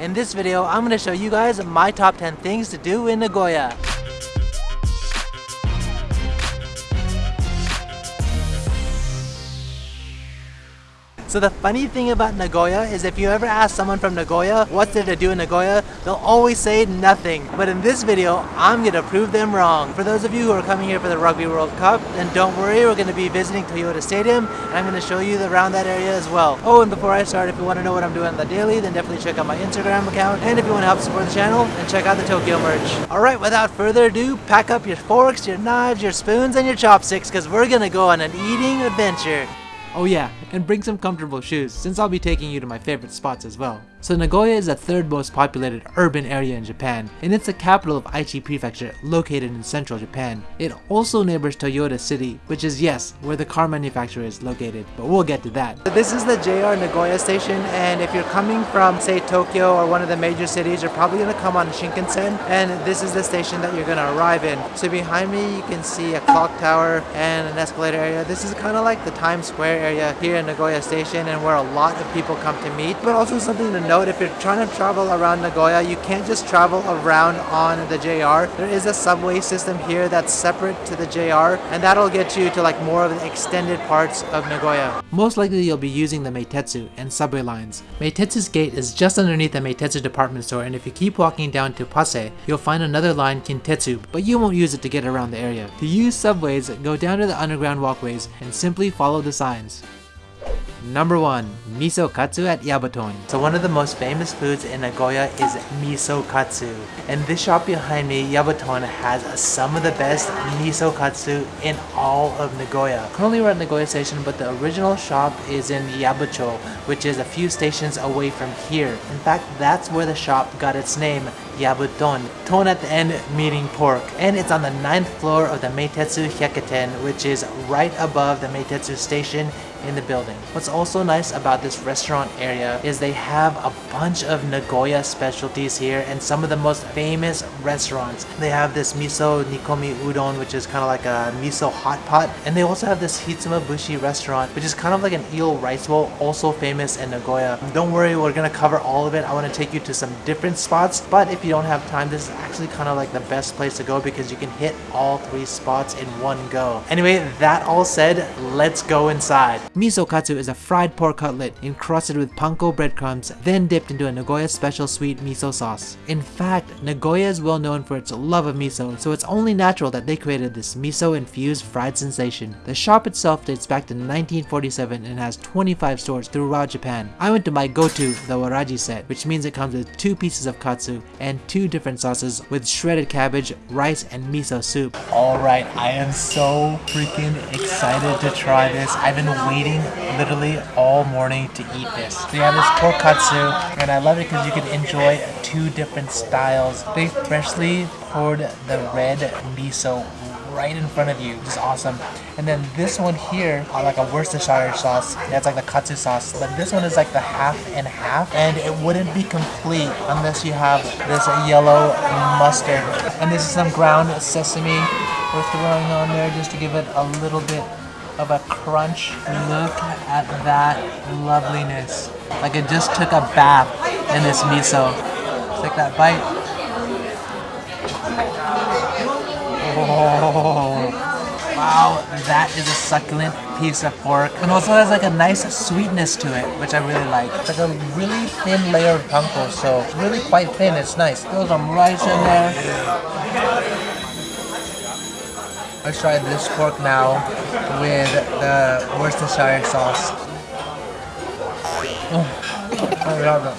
In this video, I'm going to show you guys my top 10 things to do in Nagoya. So the funny thing about Nagoya is if you ever ask someone from Nagoya what's there to do in Nagoya, they'll always say nothing. But in this video, I'm gonna prove them wrong. For those of you who are coming here for the Rugby World Cup, then don't worry, we're gonna be visiting Toyota Stadium and I'm gonna show you around that area as well. Oh, and before I start, if you wanna know what I'm doing on the daily, then definitely check out my Instagram account. And if you wanna help support the channel, then check out the Tokyo merch. Alright, without further ado, pack up your forks, your knives, your spoons, and your chopsticks, because we're gonna go on an eating adventure. Oh yeah, and bring some comfortable shoes, since I'll be taking you to my favorite spots as well. So Nagoya is the third most populated urban area in Japan, and it's the capital of Aichi Prefecture, located in central Japan. It also neighbors Toyota City, which is yes, where the car manufacturer is located, but we'll get to that. This is the JR Nagoya station, and if you're coming from, say, Tokyo or one of the major cities, you're probably gonna come on Shinkansen, and this is the station that you're gonna arrive in. So behind me, you can see a clock tower and an escalator area. This is kind of like the Times Square area here in Nagoya station, and where a lot of people come to meet, but also something to note if you're trying to travel around Nagoya, you can't just travel around on the JR. There is a subway system here that's separate to the JR, and that'll get you to like more of the extended parts of Nagoya. Most likely you'll be using the Meitetsu and subway lines. Meitetsu's gate is just underneath the Meitetsu department store, and if you keep walking down to Pase, you'll find another line Kintetsu, but you won't use it to get around the area. To use subways, go down to the underground walkways and simply follow the signs. Number 1. Miso Katsu at Yabuton. So one of the most famous foods in Nagoya is miso katsu. And this shop behind me, Yabuton, has some of the best miso katsu in all of Nagoya. Currently we're at Nagoya Station, but the original shop is in Yabucho, which is a few stations away from here. In fact, that's where the shop got its name, Yabuton. Ton at the end meaning pork. And it's on the ninth floor of the Meitetsu Hyakuten, which is right above the Meitetsu station in the building. What's also nice about this restaurant area is they have a bunch of Nagoya specialties here and some of the most famous restaurants. They have this miso nikomi udon which is kind of like a miso hot pot and they also have this Hitsumabushi restaurant which is kind of like an eel rice bowl also famous in Nagoya. Don't worry we're gonna cover all of it. I want to take you to some different spots but if you don't have time this is actually kind of like the best place to go because you can hit all three spots in one go. Anyway that all said let's go inside. Miso katsu is a fried pork cutlet encrusted with panko breadcrumbs, then dipped into a Nagoya special sweet miso sauce. In fact, Nagoya is well known for its love of miso, so it's only natural that they created this miso-infused fried sensation. The shop itself dates back to 1947 and has 25 stores throughout Japan. I went to my go-to, the waraji set, which means it comes with two pieces of katsu and two different sauces with shredded cabbage, rice, and miso soup. Alright, I am so freaking excited to try this. I've been waiting literally all morning to eat this. They have this pork katsu, and I love it because you can enjoy two different styles. They freshly poured the red miso right in front of you, which is awesome. And then this one here, uh, like a Worcestershire sauce, that's like the katsu sauce. But this one is like the half and half, and it wouldn't be complete unless you have this yellow mustard. And this is some ground sesame we're throwing on there just to give it a little bit of a crunch. Look at that loveliness. Like it just took a bath in this miso. Take that bite. Oh, wow, that is a succulent piece of pork. And also has like a nice sweetness to it, which I really like. It's like a really thin layer of panko, so really quite thin. It's nice. Throw some rice in there. Let's try this pork now with the Worcestershire sauce. Oh, I love it.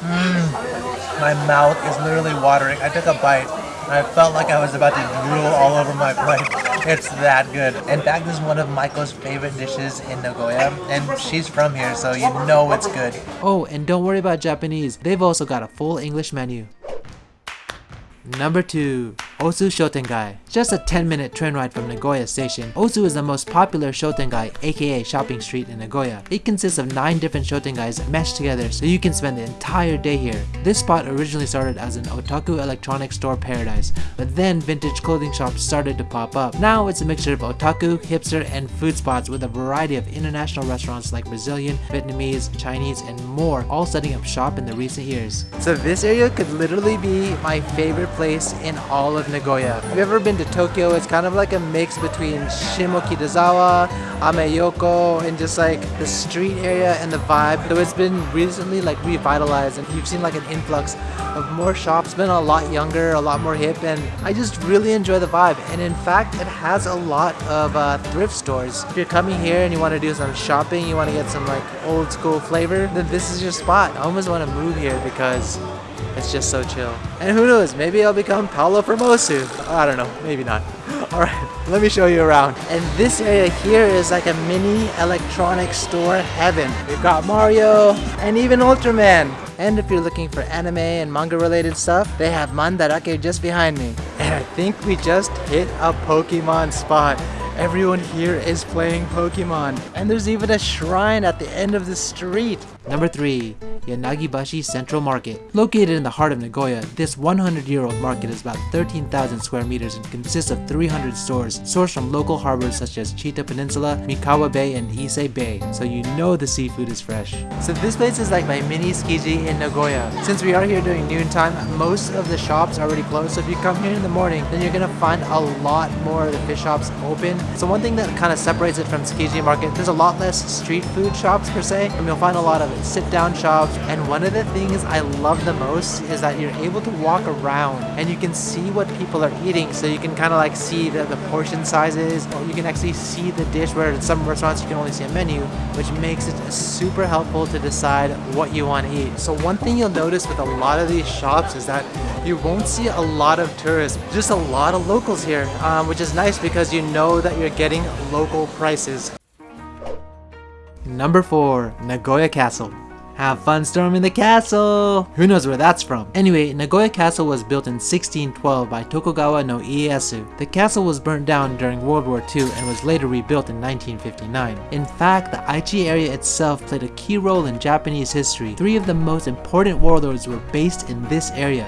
Mm, my mouth is literally watering. I took a bite. I felt like I was about to drool all over my plate. It's that good. In fact, this is one of Michael's favorite dishes in Nagoya, and she's from here, so you know it's good. Oh, and don't worry about Japanese. They've also got a full English menu. Number 2. Osu Shotengai. Just a 10 minute train ride from Nagoya Station, Osu is the most popular Shotengai aka shopping street in Nagoya. It consists of 9 different Shotengais meshed together so you can spend the entire day here. This spot originally started as an otaku electronics store paradise, but then vintage clothing shops started to pop up. Now it's a mixture of otaku, hipster, and food spots with a variety of international restaurants like Brazilian, Vietnamese, Chinese, and more all setting up shop in the recent years. So this area could literally be my favorite place in all of Nagoya. Have you ever been to Tokyo? It's kind of like a mix between Shimokitazawa, Ameyoko, and just like the street area and the vibe. So it's been recently like revitalized and you've seen like an influx of more shops, been a lot younger, a lot more hip, and I just really enjoy the vibe. And in fact, it has a lot of uh, thrift stores. If you're coming here and you want to do some shopping, you want to get some like old school flavor, then this is your spot. I almost want to move here because it's just so chill. And who knows, maybe I'll become Paolo from Osu. I don't know, maybe not. Alright, let me show you around. And this area here is like a mini electronic store heaven. We've got Mario and even Ultraman. And if you're looking for anime and manga related stuff, they have Mandarake just behind me. And I think we just hit a Pokemon spot. Everyone here is playing Pokemon. And there's even a shrine at the end of the street. Number 3. Yanagibashi Central Market. Located in the heart of Nagoya, this 100-year-old market is about 13,000 square meters and consists of 300 stores sourced from local harbors such as Chita Peninsula, Mikawa Bay, and Ise Bay, so you know the seafood is fresh. So this place is like my mini Tsukiji in Nagoya. Since we are here during noontime, most of the shops are already closed, so if you come here in the morning, then you're gonna find a lot more of the fish shops open. So one thing that kind of separates it from Tsukiji Market, there's a lot less street food shops per se, and you'll find a lot of sit-down shops, and one of the things I love the most is that you're able to walk around and you can see what people are eating. So you can kind of like see the, the portion sizes. Or you can actually see the dish where in some restaurants you can only see a menu which makes it super helpful to decide what you want to eat. So one thing you'll notice with a lot of these shops is that you won't see a lot of tourists, just a lot of locals here, um, which is nice because you know that you're getting local prices. Number 4. Nagoya Castle have fun storming the castle! Who knows where that's from? Anyway, Nagoya Castle was built in 1612 by Tokugawa no Ieyasu. The castle was burnt down during World War II and was later rebuilt in 1959. In fact, the Aichi area itself played a key role in Japanese history. Three of the most important warlords were based in this area.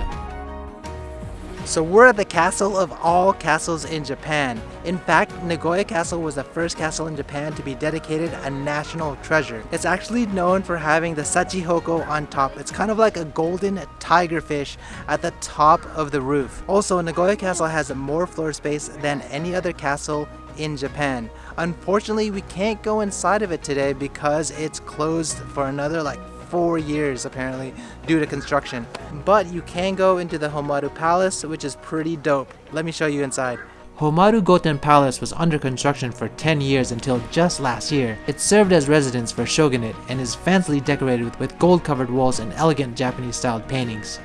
So we're at the castle of all castles in Japan. In fact, Nagoya Castle was the first castle in Japan to be dedicated a national treasure. It's actually known for having the Shachihoko on top. It's kind of like a golden tigerfish at the top of the roof. Also, Nagoya Castle has more floor space than any other castle in Japan. Unfortunately, we can't go inside of it today because it's closed for another like four years apparently due to construction. But you can go into the Hommaru Palace which is pretty dope. Let me show you inside. Hommaru Goten Palace was under construction for 10 years until just last year. It served as residence for shogunate and is fancily decorated with gold covered walls and elegant Japanese styled paintings.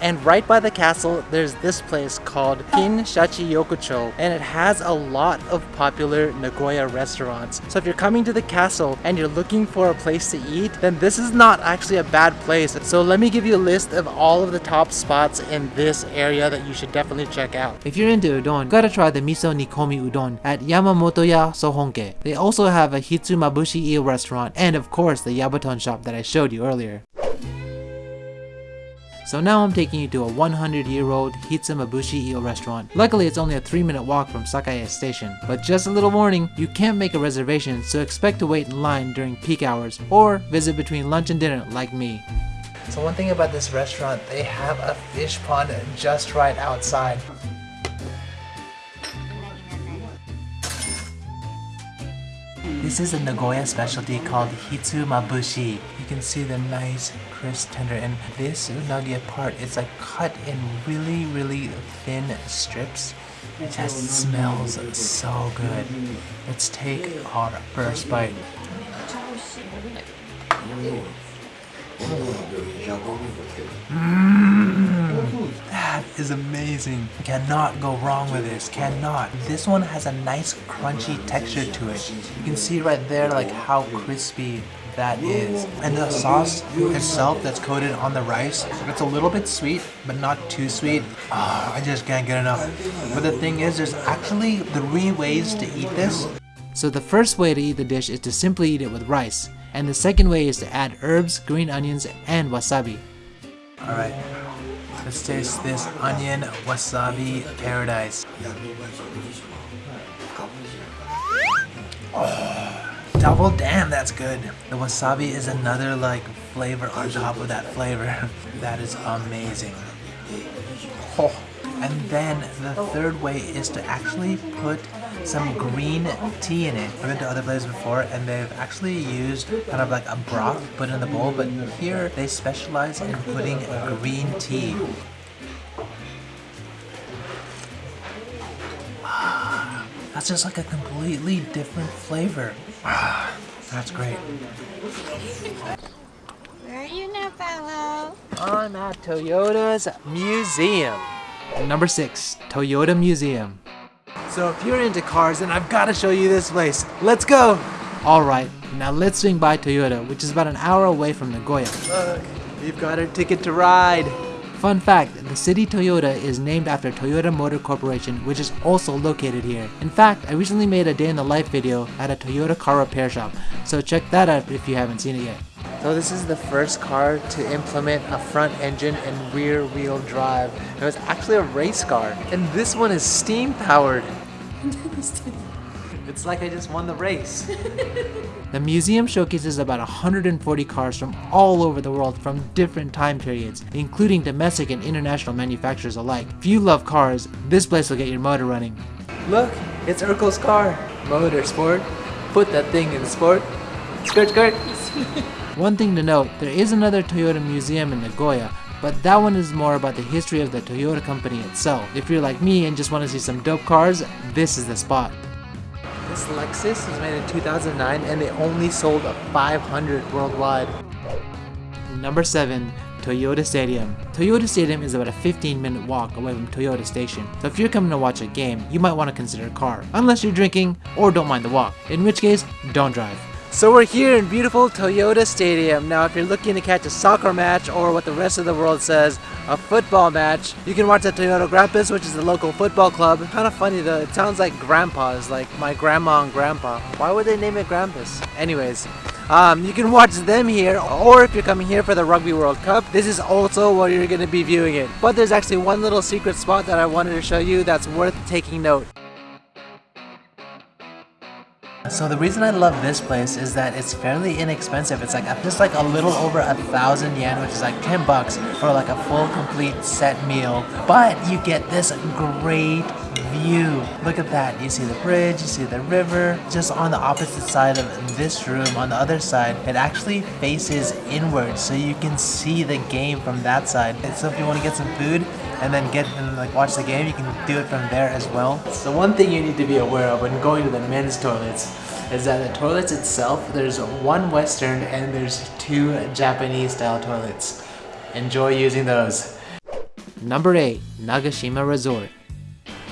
And right by the castle, there's this place called Kin Shachi Yokocho, and it has a lot of popular Nagoya restaurants. So if you're coming to the castle and you're looking for a place to eat, then this is not actually a bad place. So let me give you a list of all of the top spots in this area that you should definitely check out. If you're into udon, gotta try the miso nikomi udon at Yamamotoya Sohonke. They also have a Hitsumabushi eel restaurant and of course the Yabuton shop that I showed you earlier. So now I'm taking you to a 100 year old Hitsumabushi eel restaurant. Luckily it's only a 3 minute walk from Sakae station. But just a little warning, you can't make a reservation so expect to wait in line during peak hours or visit between lunch and dinner like me. So one thing about this restaurant, they have a fish pond just right outside. This is a Nagoya specialty called Hitsumabushi. You can see the nice crisp tender and this unagi part is like cut in really really thin strips. It just smells so good. Let's take our first bite. Mmm, that is amazing. Cannot go wrong with this, cannot. This one has a nice crunchy texture to it. You can see right there like how crispy that is. And the sauce itself that's coated on the rice, it's a little bit sweet, but not too sweet. Oh, I just can't get enough. But the thing is, there's actually three ways to eat this. So the first way to eat the dish is to simply eat it with rice, and the second way is to add herbs, green onions, and wasabi. Alright, let's taste this onion wasabi paradise. Oh, double damn, that's good. The wasabi is another like flavor on top of that flavor. that is amazing. Oh. And then the third way is to actually put some green tea in it. I've been to other places before and they've actually used kind of like a broth put in the bowl, but here they specialize in putting green tea. That's just like a completely different flavor. That's great. Where are you now, fellow? I'm at Toyota's museum. Number 6. Toyota Museum. So if you're into cars, then I've got to show you this place. Let's go! Alright, now let's swing by Toyota, which is about an hour away from Nagoya. Look, you've got a ticket to ride. Fun fact, the city Toyota is named after Toyota Motor Corporation, which is also located here. In fact, I recently made a day in the life video at a Toyota car repair shop, so check that out if you haven't seen it yet. So this is the first car to implement a front engine and rear wheel drive. It was actually a race car, and this one is steam powered. it's like I just won the race. The museum showcases about 140 cars from all over the world from different time periods, including domestic and international manufacturers alike. If you love cars, this place will get your motor running. Look, it's Urkel's car. Motorsport. Put that thing in sport. Skirt, skirt. One thing to note, there is another Toyota museum in Nagoya, but that one is more about the history of the Toyota company itself. If you're like me and just want to see some dope cars, this is the spot. This Lexus was made in 2009 and they only sold 500 worldwide. Number 7. Toyota Stadium. Toyota Stadium is about a 15 minute walk away from Toyota Station, so if you're coming to watch a game, you might want to consider a car, unless you're drinking or don't mind the walk, in which case, don't drive. So we're here in beautiful Toyota Stadium. Now if you're looking to catch a soccer match or what the rest of the world says, a football match, you can watch at Toyota Grampus, which is the local football club. Kind of funny though, it sounds like grandpa's, like my grandma and grandpa. Why would they name it Grampus? Anyways, um, you can watch them here, or if you're coming here for the Rugby World Cup, this is also where you're going to be viewing it. But there's actually one little secret spot that I wanted to show you that's worth taking note. So the reason I love this place is that it's fairly inexpensive. It's like just like a little over a thousand yen, which is like 10 bucks for like a full complete set meal. But you get this great view. Look at that. You see the bridge, you see the river. Just on the opposite side of this room, on the other side, it actually faces inward so you can see the game from that side. And so if you want to get some food, and then get and like watch the game, you can do it from there as well. So one thing you need to be aware of when going to the men's toilets is that the toilets itself, there's one Western and there's two Japanese style toilets. Enjoy using those. Number 8. Nagashima Resort.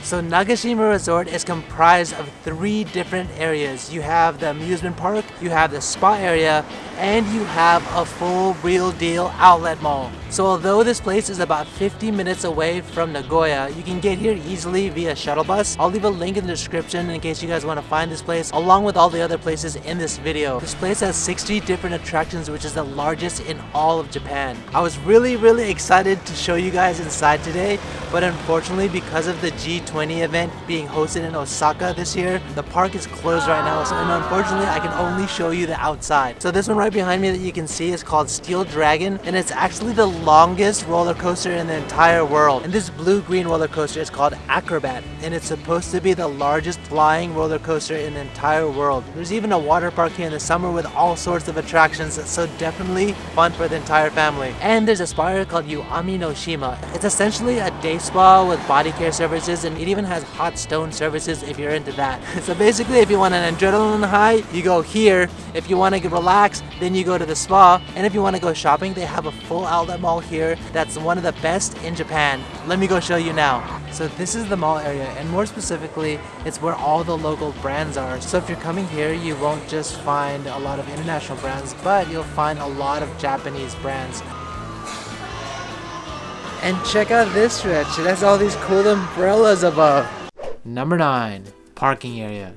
So Nagashima Resort is comprised of three different areas. You have the amusement park, you have the spa area, and you have a full real deal outlet mall. So although this place is about 50 minutes away from Nagoya, you can get here easily via shuttle bus. I'll leave a link in the description in case you guys want to find this place along with all the other places in this video. This place has 60 different attractions which is the largest in all of Japan. I was really really excited to show you guys inside today but unfortunately because of the G20 event being hosted in Osaka this year, the park is closed right now so and unfortunately I can only show you the outside. So this one right behind me that you can see is called Steel Dragon and it's actually the longest roller coaster in the entire world. And this blue-green roller coaster is called Acrobat and it's supposed to be the largest flying roller coaster in the entire world. There's even a water park here in the summer with all sorts of attractions so definitely fun for the entire family. And there's a spa called Yuami no Shima. It's essentially a day spa with body care services and it even has hot stone services if you're into that. so basically if you want an adrenaline high, you go here. If you want to relax, Then you go to the spa, and if you want to go shopping, they have a full outlet mall here that's one of the best in Japan. Let me go show you now. So this is the mall area, and more specifically, it's where all the local brands are. So if you're coming here, you won't just find a lot of international brands, but you'll find a lot of Japanese brands. And check out this stretch, it has all these cool umbrellas above. Number 9. Parking area.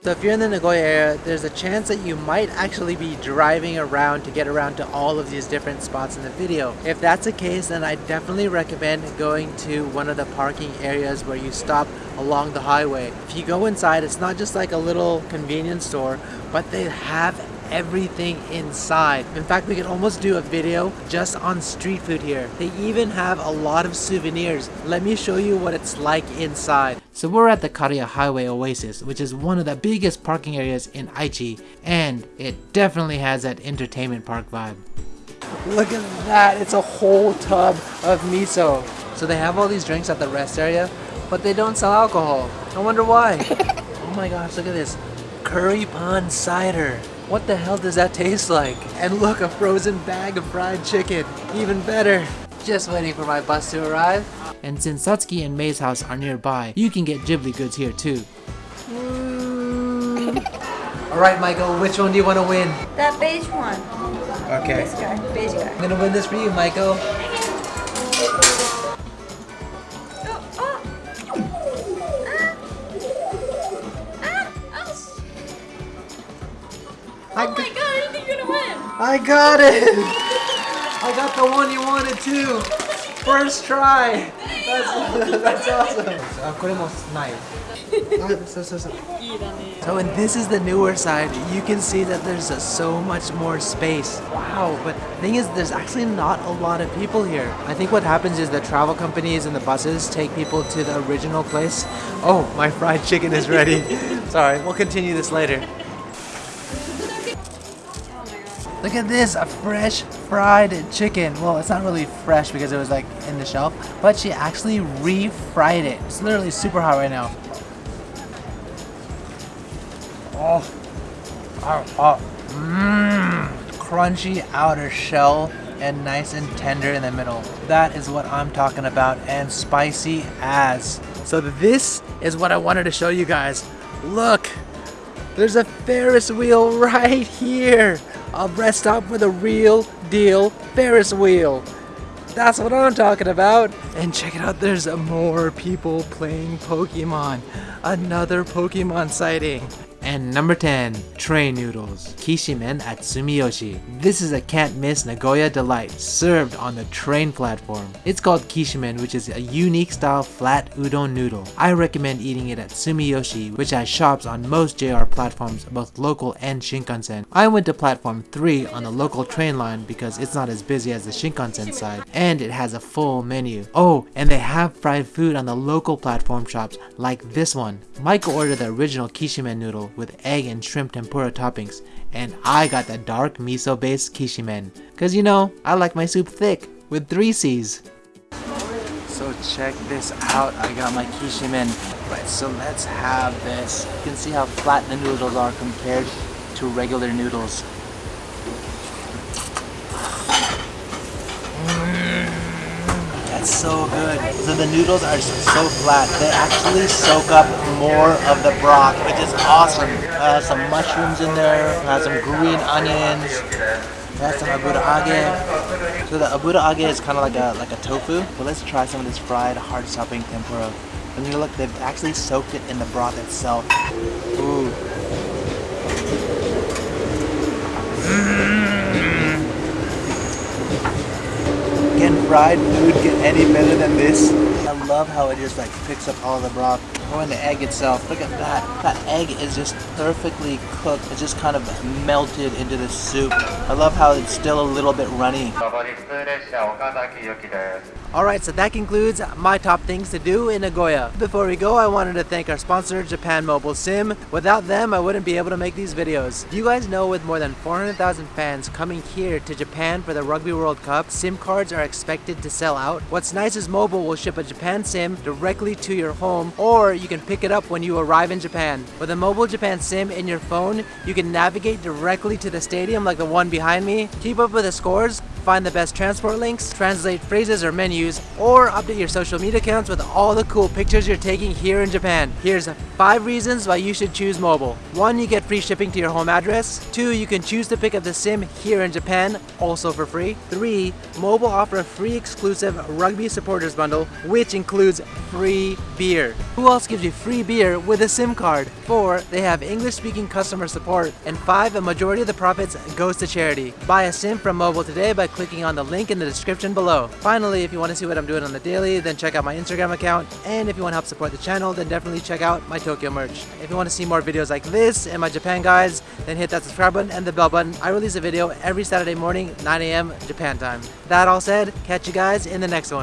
So if you're in the Nagoya area, there's a chance that you might actually be driving around to get around to all of these different spots in the video. If that's the case, then I definitely recommend going to one of the parking areas where you stop along the highway. If you go inside, it's not just like a little convenience store, but they have everything inside. In fact, we could almost do a video just on street food here. They even have a lot of souvenirs. Let me show you what it's like inside. So we're at the Kariya Highway Oasis, which is one of the biggest parking areas in Aichi, and it definitely has that entertainment park vibe. Look at that, it's a whole tub of miso. So they have all these drinks at the rest area, but they don't sell alcohol. I wonder why. oh my gosh, look at this. Curry pond cider. What the hell does that taste like? And look, a frozen bag of fried chicken. Even better. Just waiting for my bus to arrive. And since Satsuki and Mei's house are nearby, you can get Ghibli goods here too. Alright, Michael, which one do you want to win? That beige one. Okay. This guy, beige guy. I'm gonna win this for you, Michael. I got it! I got the one you wanted too! First try! That's, that's awesome! Ah, ah, so and this is the newer side. You can see that there's so much more space. Wow, but the thing is there's actually not a lot of people here. I think what happens is the travel companies and the buses take people to the original place. Oh, my fried chicken is ready. Sorry, we'll continue this later. Look at this, a fresh fried chicken. Well, it's not really fresh because it was like in the shelf, but she actually refried it. It's literally super hot right now. Oh, oh, oh. Mmm, crunchy outer shell and nice and tender in the middle. That is what I'm talking about and spicy as. So this is what I wanted to show you guys. Look, there's a Ferris wheel right here. A rest stop with a real deal Ferris wheel. That's what I'm talking about. And check it out, there's more people playing Pokemon. Another Pokemon sighting. And number 10, train noodles, kishimen at Sumiyoshi. This is a can't miss Nagoya delight served on the train platform. It's called kishimen which is a unique style flat udon noodle. I recommend eating it at Sumiyoshi which has shops on most JR platforms both local and Shinkansen. I went to platform 3 on the local train line because it's not as busy as the Shinkansen side and it has a full menu. Oh, and they have fried food on the local platform shops like this one. Michael ordered the original kishimen noodle with egg and shrimp tempura toppings, and I got the dark miso based kishimen. Cause you know, I like my soup thick, with three C's. So check this out, I got my kishimen. Right, so let's have this. You can see how flat the noodles are compared to regular noodles. That's so good. So the noodles are so flat. They actually soak up more of the broth, which is awesome. Uh, some mushrooms in there, uh, some green onions, that's some aburage. So the aburage is kind of like a like a tofu. But let's try some of this fried hard stopping tempura. And you look, they've actually soaked it in the broth itself. Ooh. Can fried food get any better than this? I love how it just like picks up all the broth. Oh, and the egg itself. Look at that. That egg is just perfectly cooked. It's just kind of melted into the soup. I love how it's still a little bit runny. Alright, so that concludes my top things to do in Nagoya. Before we go, I wanted to thank our sponsor, Japan Mobal Sim. Without them, I wouldn't be able to make these videos. Do you guys know with more than 400,000 fans coming here to Japan for the Rugby World Cup, SIM cards are expected to sell out? What's nice is Mobal will ship a Japan SIM directly to your home, or you can pick it up when you arrive in Japan. With a Mobile Japan SIM in your phone, you can navigate directly to the stadium like the one behind me, keep up with the scores, find the best transport links, translate phrases or menus, or update your social media accounts with all the cool pictures you're taking here in Japan. Here's 5 reasons why you should choose Mobal. 1. You get free shipping to your home address. 2. You can choose to pick up the sim here in Japan, also for free. 3. Mobal offer a free exclusive rugby supporters bundle, which includes free beer. Who else gives you free beer with a SIM card? 4. They have English speaking customer support. And 5. A majority of the profits goes to charity. Buy a SIM from Mobal today by clicking on the link in the description below. Finally, if you want to see what I'm doing on the daily, then check out my Instagram account. And if you want to help support the channel, then definitely check out my Tokyo merch. If you want to see more videos like this and my Japan guides, then hit that subscribe button and the bell button. I release a video every Saturday morning, 9 a.m. Japan time. That all said, catch you guys in the next one.